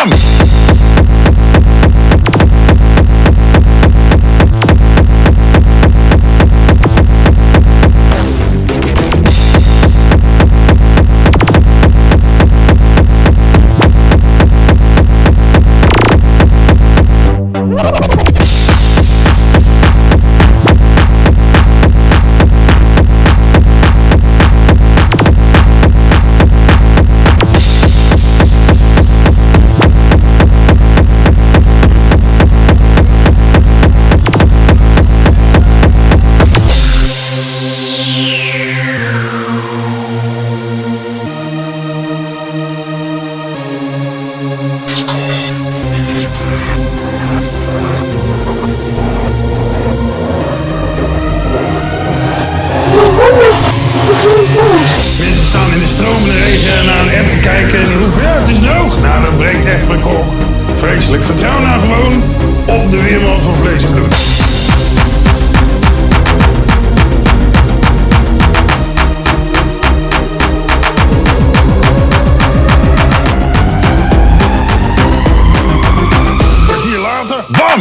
Come! Ik Vertrouw nou gewoon op de Weerman van Vlees en later, Bam!